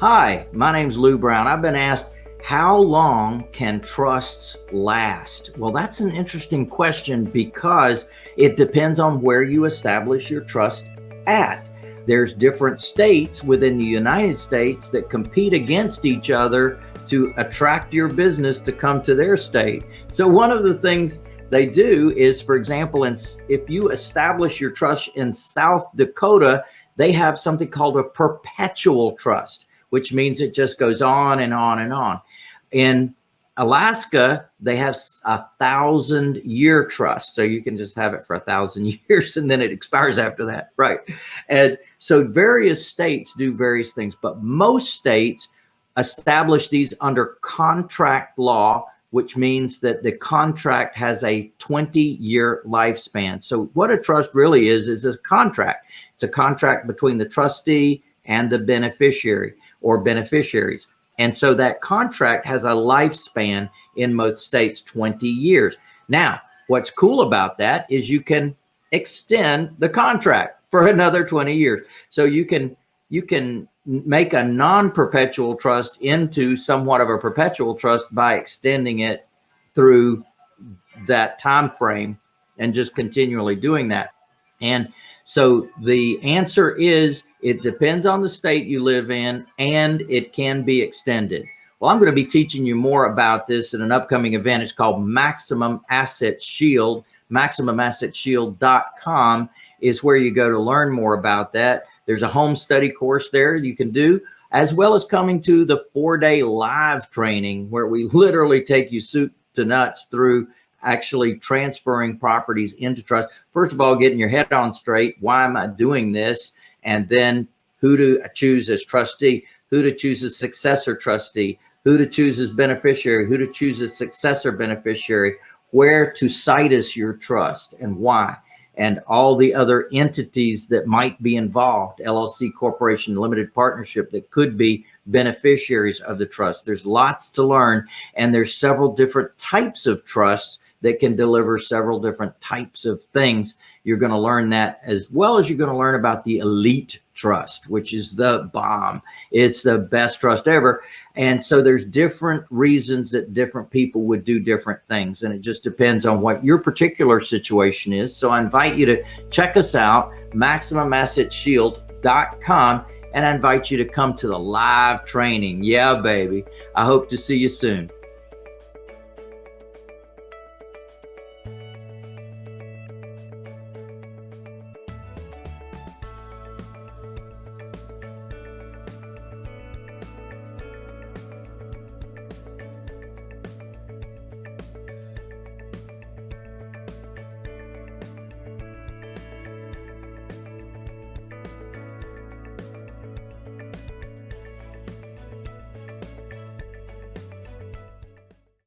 Hi, my name's Lou Brown. I've been asked, how long can trusts last? Well, that's an interesting question because it depends on where you establish your trust at. There's different states within the United States that compete against each other to attract your business to come to their state. So one of the things they do is, for example, if you establish your trust in South Dakota, they have something called a perpetual trust which means it just goes on and on and on. In Alaska, they have a thousand year trust. So you can just have it for a thousand years and then it expires after that. Right. And so various states do various things, but most states establish these under contract law, which means that the contract has a 20 year lifespan. So what a trust really is, is a contract. It's a contract between the trustee and the beneficiary or beneficiaries. And so that contract has a lifespan in most states, 20 years. Now, what's cool about that is you can extend the contract for another 20 years. So you can, you can make a non-perpetual trust into somewhat of a perpetual trust by extending it through that time frame and just continually doing that. And so the answer is it depends on the state you live in and it can be extended. Well, I'm going to be teaching you more about this in an upcoming event. It's called Maximum Asset Shield. MaximumAssetShield.com is where you go to learn more about that. There's a home study course there you can do, as well as coming to the four day live training where we literally take you soup to nuts through actually transferring properties into trust. First of all, getting your head on straight. Why am I doing this? And then who to choose as trustee, who to choose as successor trustee, who to choose as beneficiary, who to choose as successor beneficiary, where to situs your trust and why, and all the other entities that might be involved, LLC, corporation, limited partnership that could be beneficiaries of the trust. There's lots to learn and there's several different types of trusts that can deliver several different types of things. You're going to learn that as well as you're going to learn about the elite trust, which is the bomb. It's the best trust ever. And so there's different reasons that different people would do different things. And it just depends on what your particular situation is. So I invite you to check us out, MaximumAssetShield.com, and I invite you to come to the live training. Yeah, baby. I hope to see you soon.